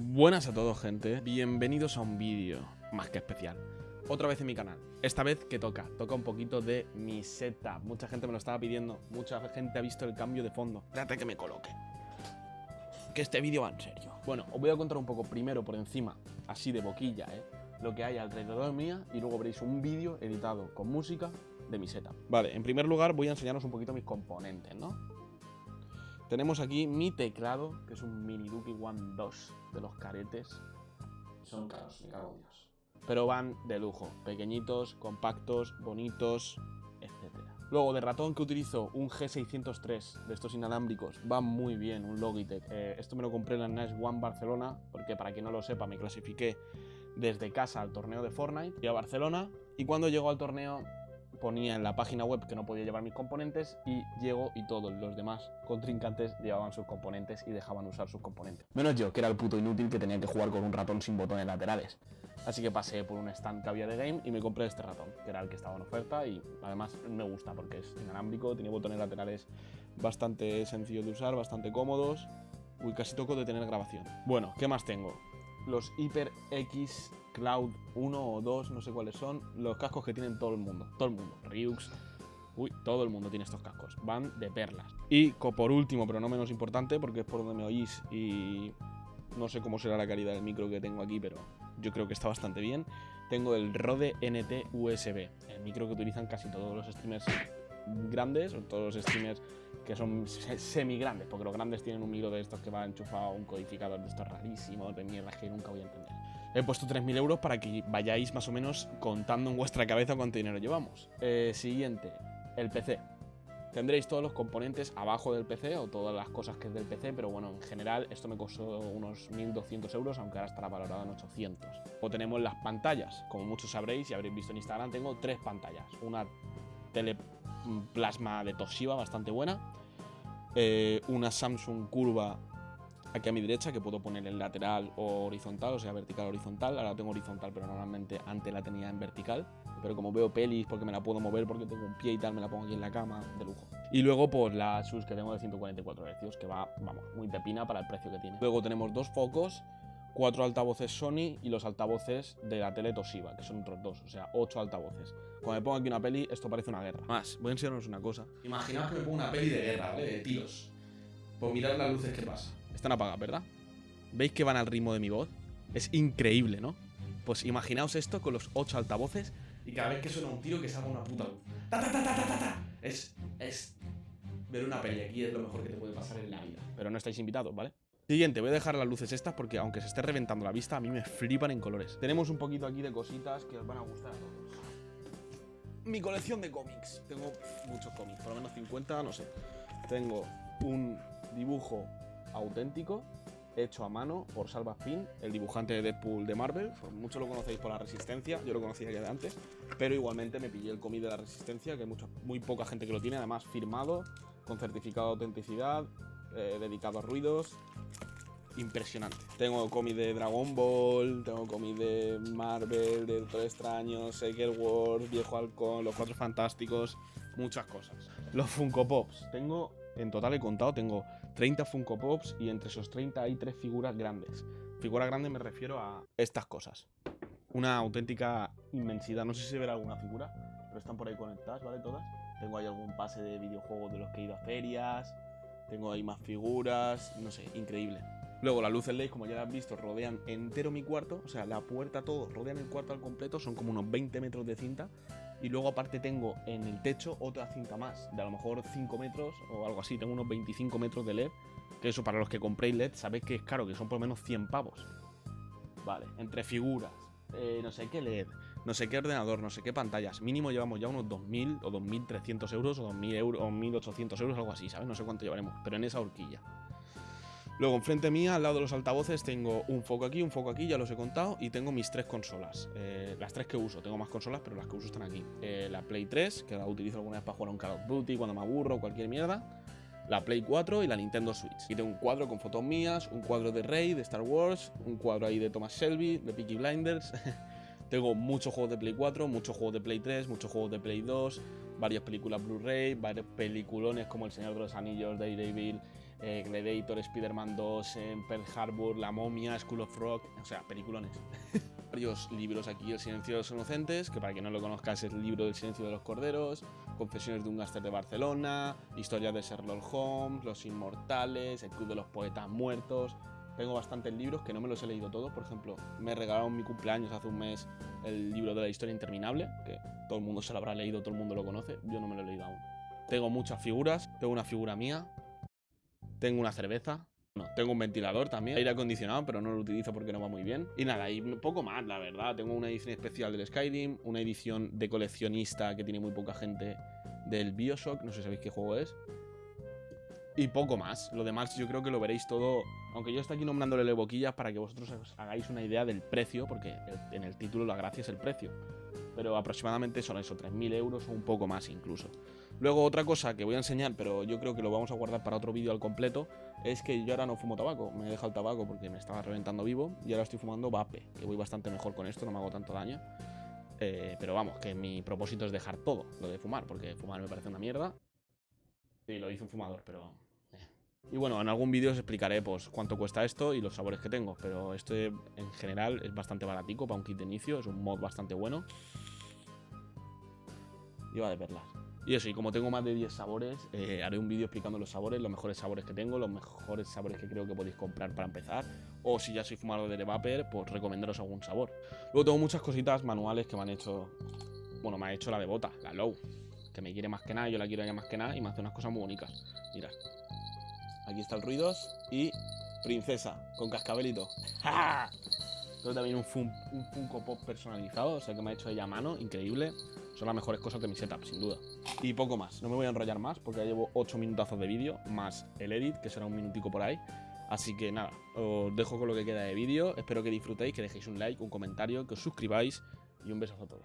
Buenas a todos gente, bienvenidos a un vídeo más que especial. Otra vez en mi canal, esta vez que toca, toca un poquito de mi setup Mucha gente me lo estaba pidiendo, mucha gente ha visto el cambio de fondo. Espérate que me coloque. Que este vídeo va en serio. Bueno, os voy a contar un poco primero por encima, así de boquilla, eh Lo que hay alrededor mía y luego veréis un vídeo editado con música de mi setup Vale, en primer lugar voy a enseñaros un poquito mis componentes, ¿no? Tenemos aquí mi teclado, que es un Mini Duki One 2 de los caretes. Son caros, me cago en Dios. Pero van de lujo, pequeñitos, compactos, bonitos, etc. Luego de ratón que utilizo un G603 de estos inalámbricos, va muy bien, un Logitech. Eh, esto me lo compré en la NES One Barcelona, porque para quien no lo sepa me clasifiqué desde casa al torneo de Fortnite y a Barcelona. Y cuando llego al torneo ponía en la página web que no podía llevar mis componentes y llego y todos los demás contrincantes llevaban sus componentes y dejaban usar sus componentes. Menos yo, que era el puto inútil que tenía que jugar con un ratón sin botones laterales. Así que pasé por un stand que había de game y me compré este ratón, que era el que estaba en oferta y además me gusta porque es inalámbrico, tiene botones laterales bastante sencillos de usar, bastante cómodos. Uy, casi toco de tener grabación. Bueno, ¿qué más tengo? Los HyperX Cloud 1 o 2, no sé cuáles son, los cascos que tienen todo el mundo. Todo el mundo. Ryux. Uy, todo el mundo tiene estos cascos. Van de perlas. Y por último, pero no menos importante, porque es por donde me oís y no sé cómo será la calidad del micro que tengo aquí, pero yo creo que está bastante bien. Tengo el Rode NT USB, el micro que utilizan casi todos los streamers grandes, o todos los streamers que son semi grandes, porque los grandes tienen un micro de estos que va enchufado a un codificador de estos rarísimos, de mierda que nunca voy a entender. He puesto 3.000 euros para que vayáis más o menos contando en vuestra cabeza cuánto dinero llevamos. Eh, siguiente, el PC. Tendréis todos los componentes abajo del PC o todas las cosas que es del PC, pero bueno, en general esto me costó unos 1.200 euros, aunque ahora estará valorado en 800. O tenemos las pantallas, como muchos sabréis y habréis visto en Instagram, tengo tres pantallas. Una tele plasma de Toshiba bastante buena, eh, una Samsung curva aquí a mi derecha que puedo poner en lateral o horizontal, o sea, vertical o horizontal. Ahora tengo horizontal, pero normalmente antes la tenía en vertical. Pero como veo pelis, porque me la puedo mover, porque tengo un pie y tal, me la pongo aquí en la cama, de lujo. Y luego, pues la SUS que tengo de 144 Hz, que va, vamos, muy de pina para el precio que tiene. Luego tenemos dos focos, cuatro altavoces Sony y los altavoces de la tele Toshiba, que son otros dos, o sea, ocho altavoces. Cuando me pongo aquí una peli, esto parece una guerra. Más, voy a enseñaros una cosa. Imaginaos que me pongo una peli de guerra, ¿vale? De tiros. Pues mirad las luces que pasa. Están apagadas, ¿verdad? ¿Veis que van al ritmo de mi voz? Es increíble, ¿no? Pues imaginaos esto con los ocho altavoces y cada vez que suena un tiro que salga una puta luz. ¡Ta, ta, ta, ta, ta, ta! Es, es... Ver una peli aquí es lo mejor que te puede pasar en la vida. Pero no estáis invitados, ¿vale? Siguiente, voy a dejar las luces estas porque aunque se esté reventando la vista, a mí me flipan en colores. Tenemos un poquito aquí de cositas que os van a gustar a todos. Mi colección de cómics. Tengo muchos cómics, por lo menos 50, no sé. Tengo un dibujo auténtico, hecho a mano por Salva Spin, el dibujante de Deadpool de Marvel. Muchos lo conocéis por la Resistencia, yo lo conocía ya de antes, pero igualmente me pillé el cómic de la Resistencia, que hay mucha, muy poca gente que lo tiene, además firmado, con certificado de autenticidad, eh, dedicado a ruidos. Impresionante. Tengo cómic de Dragon Ball, tengo cómic de Marvel, de Doctor Extraño, Secret Wars, Viejo Halcón, Los Cuatro Fantásticos, muchas cosas. Los Funko Pops. Tengo en total he contado, tengo 30 Funko Pops y entre esos 30 hay tres figuras grandes. Figura grande me refiero a estas cosas. Una auténtica inmensidad. No sé si se verá alguna figura, pero están por ahí conectadas, ¿vale? Todas. Tengo ahí algún pase de videojuegos de los que he ido a ferias. Tengo ahí más figuras. No sé, increíble. Luego las luces LED, como ya has visto, rodean entero mi cuarto. O sea, la puerta, todo, rodean el cuarto al completo. Son como unos 20 metros de cinta. Y luego aparte tengo en el techo otra cinta más, de a lo mejor 5 metros o algo así. Tengo unos 25 metros de LED. Que eso para los que compréis LED sabéis que es caro, que son por lo menos 100 pavos. Vale, entre figuras, eh, no sé qué LED, no sé qué ordenador, no sé qué pantallas. Mínimo llevamos ya unos 2.000 o 2.300 euros o 2.000 euros o 1.800 euros, algo así, ¿sabes? No sé cuánto llevaremos, pero en esa horquilla. Luego, enfrente mía, al lado de los altavoces, tengo un foco aquí, un foco aquí, ya los he contado, y tengo mis tres consolas. Eh, las tres que uso, tengo más consolas, pero las que uso están aquí. Eh, la Play 3, que la utilizo alguna vez para jugar a un Call of Duty, cuando me aburro, cualquier mierda. La Play 4 y la Nintendo Switch. Y tengo un cuadro con fotos mías, un cuadro de Rey, de Star Wars, un cuadro ahí de Thomas Shelby, de Peaky Blinders. tengo muchos juegos de Play 4, muchos juegos de Play 3, muchos juegos de Play 2, varias películas Blu-ray, varios peliculones como El Señor de los Anillos, Daredevil, eh, Gladiator, Spider-Man 2, en Pearl Harbor, La Momia, School of Rock, o sea, peliculones. Varios libros aquí, El silencio de los inocentes, que para quien no lo conozca es el libro del silencio de los corderos, Confesiones de un gángster de Barcelona, Historias de Sherlock Holmes, Los Inmortales, El Club de los Poetas Muertos. Tengo bastantes libros que no me los he leído todos. Por ejemplo, me regalaron mi cumpleaños hace un mes el libro de la historia interminable, que todo el mundo se lo habrá leído, todo el mundo lo conoce. Yo no me lo he leído aún. Tengo muchas figuras. Tengo una figura mía. Tengo una cerveza. No, tengo un ventilador también, aire acondicionado, pero no lo utilizo porque no va muy bien. Y nada, y poco más, la verdad. Tengo una edición especial del Skyrim, una edición de coleccionista que tiene muy poca gente del Bioshock, no sé si sabéis qué juego es. Y poco más. Lo demás yo creo que lo veréis todo. Aunque yo estoy aquí nombrándole boquillas para que vosotros os hagáis una idea del precio, porque en el título la gracia es el precio. Pero aproximadamente son eso, 3.000 euros o un poco más incluso. Luego otra cosa que voy a enseñar, pero yo creo que lo vamos a guardar para otro vídeo al completo, es que yo ahora no fumo tabaco. Me he dejado el tabaco porque me estaba reventando vivo y ahora estoy fumando vape, que voy bastante mejor con esto, no me hago tanto daño. Eh, pero vamos, que mi propósito es dejar todo lo de fumar, porque fumar me parece una mierda. Sí, lo hizo un fumador, pero... Eh. Y bueno, en algún vídeo os explicaré pues, cuánto cuesta esto y los sabores que tengo, pero este en general es bastante baratico para un kit de inicio, es un mod bastante bueno. Va de perlas. Y eso, y como tengo más de 10 sabores, eh, haré un vídeo explicando los sabores, los mejores sabores que tengo, los mejores sabores que creo que podéis comprar para empezar. O si ya sois fumador de Vapor, pues recomendaros algún sabor. Luego tengo muchas cositas manuales que me han hecho... Bueno, me ha hecho la de bota, la Low. Que me quiere más que nada, yo la quiero ya más que nada y me hace unas cosas muy bonitas. Mirad. Aquí está el Ruidos y Princesa, con cascabelito. ¡Ja! También un, un Funko Pop personalizado, o sea que me ha hecho ella a mano, increíble. Son las mejores cosas de mi setup, sin duda. Y poco más. No me voy a enrollar más porque ya llevo 8 minutazos de vídeo, más el edit, que será un minutico por ahí. Así que nada, os dejo con lo que queda de vídeo. Espero que disfrutéis, que dejéis un like, un comentario, que os suscribáis y un besazo a todos.